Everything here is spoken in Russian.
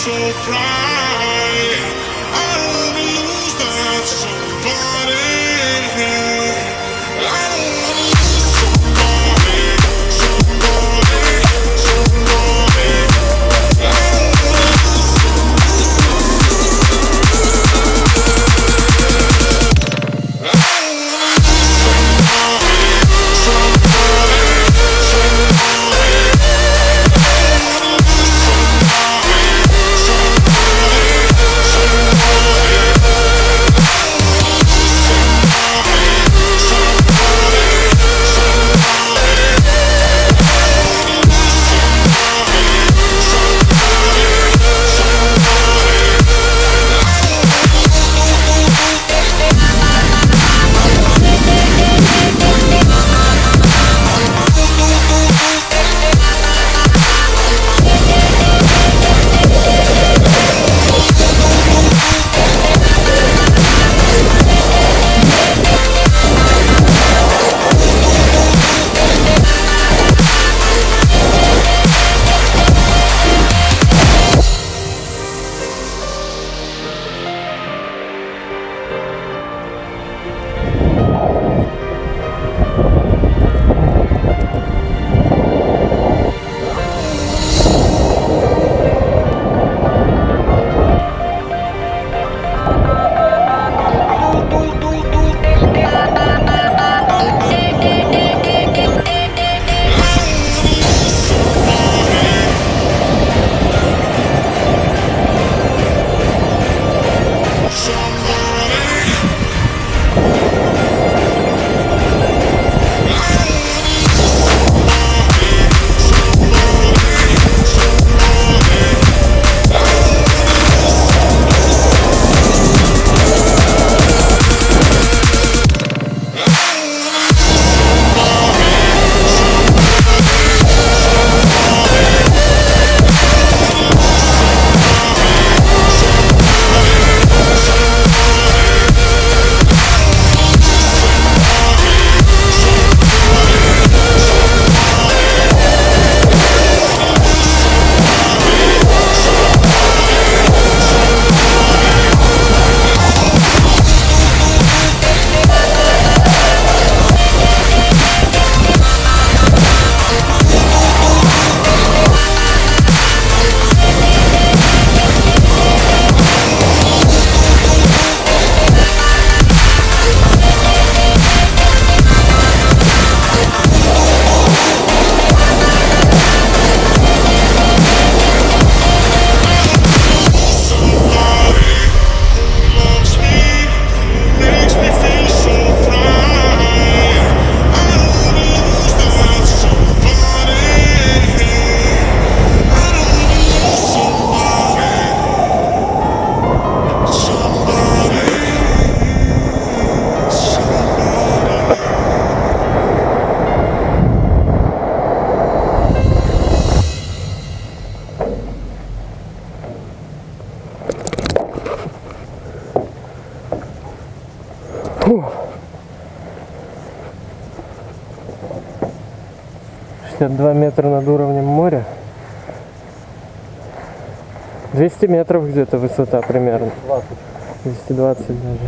so bright. I wanna lose that somebody. Шестьдесят два метра над уровнем моря. 200 метров где-то высота примерно. 220 даже.